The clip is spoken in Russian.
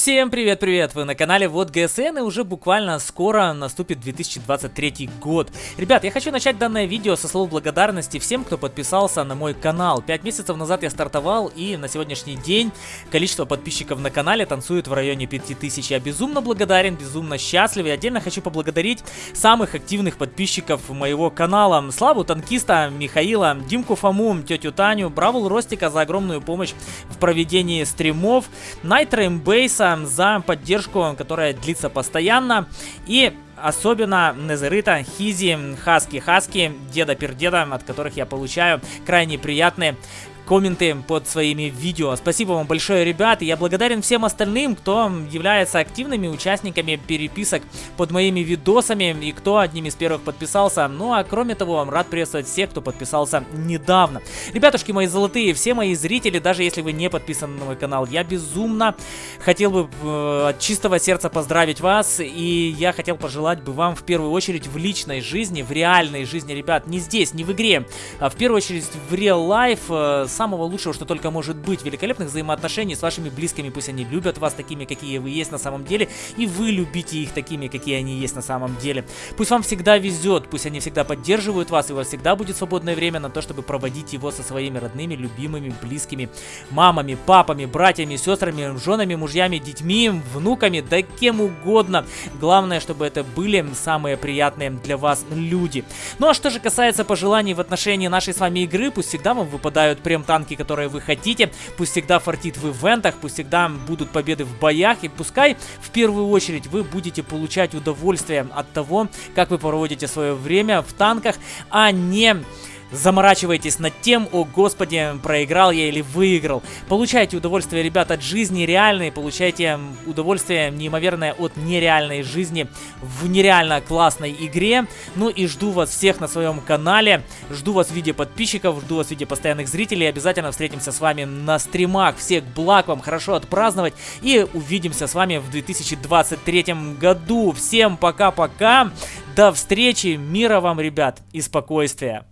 Всем привет-привет! Вы на канале Вот ГСН и уже буквально скоро наступит 2023 год. Ребят, я хочу начать данное видео со слов благодарности всем, кто подписался на мой канал. Пять месяцев назад я стартовал и на сегодняшний день количество подписчиков на канале танцует в районе 5000. Я безумно благодарен, безумно счастлив и отдельно хочу поблагодарить самых активных подписчиков моего канала. Славу Танкиста, Михаила, Димку Фому, тетю Таню, Бравл Ростика за огромную помощь в проведении стримов, Найтра Эмбейс, Алиса за поддержку, которая длится постоянно. И особенно Незерита, Хизи, Хаски, Хаски, Деда Пердеда, от которых я получаю крайне приятные комменты под своими видео. Спасибо вам большое, ребят. Я благодарен всем остальным, кто является активными участниками переписок под моими видосами и кто одним из первых подписался. Ну а кроме того, рад приветствовать всех, кто подписался недавно. Ребятушки мои золотые, все мои зрители, даже если вы не подписаны на мой канал, я безумно хотел бы э, от чистого сердца поздравить вас. И я хотел пожелать бы вам в первую очередь в личной жизни, в реальной жизни, ребят, не здесь, не в игре, а в первую очередь в real life, э, самого лучшего, что только может быть, великолепных взаимоотношений с вашими близкими, пусть они любят вас такими, какие вы есть на самом деле, и вы любите их такими, какие они есть на самом деле. Пусть вам всегда везет, пусть они всегда поддерживают вас, и у вас всегда будет свободное время на то, чтобы проводить его со своими родными, любимыми, близкими мамами, папами, братьями, сестрами, женами, мужьями, детьми, внуками, да кем угодно. Главное, чтобы это были самые приятные для вас люди. Ну а что же касается пожеланий в отношении нашей с вами игры, пусть всегда вам выпадают прям танки, которые вы хотите. Пусть всегда фартит в ивентах, пусть всегда будут победы в боях. И пускай в первую очередь вы будете получать удовольствие от того, как вы проводите свое время в танках, а не заморачивайтесь над тем, о господи, проиграл я или выиграл. Получайте удовольствие, ребят, от жизни реальной, получайте удовольствие неимоверное от нереальной жизни в нереально классной игре. Ну и жду вас всех на своем канале, жду вас в виде подписчиков, жду вас в виде постоянных зрителей. Обязательно встретимся с вами на стримах. Всех благ вам, хорошо отпраздновать и увидимся с вами в 2023 году. Всем пока-пока, до встречи, мира вам, ребят, и спокойствия.